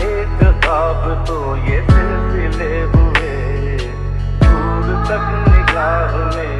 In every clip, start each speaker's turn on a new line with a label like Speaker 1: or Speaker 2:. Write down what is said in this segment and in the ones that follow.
Speaker 1: एक ख्वाब तो ये सिलसिले हुए। दूर तक निगाह में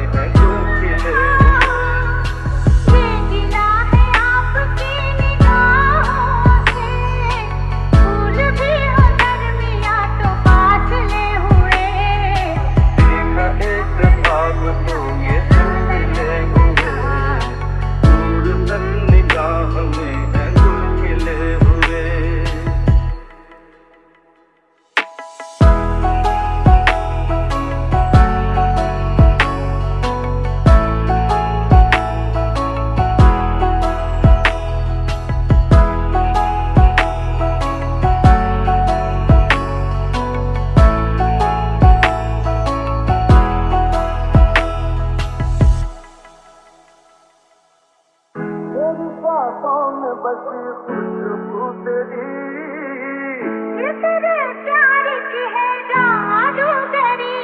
Speaker 1: तेरी बातों में बसी खुशबू तेरी
Speaker 2: तेरे प्यार की है
Speaker 1: तेरी।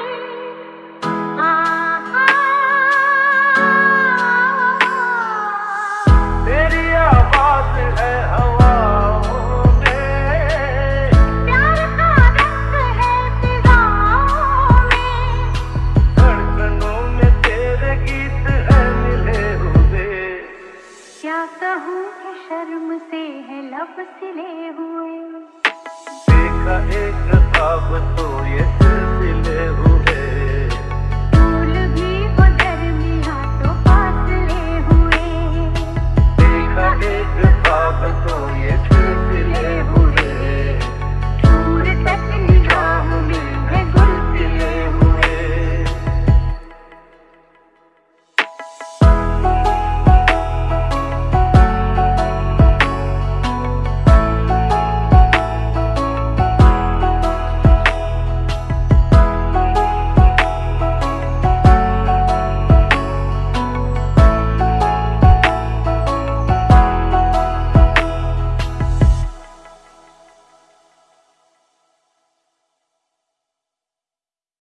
Speaker 1: आवाज़ है
Speaker 2: क्या कहूँ कि शर्म से है लब सिले हुए।
Speaker 1: देखा एक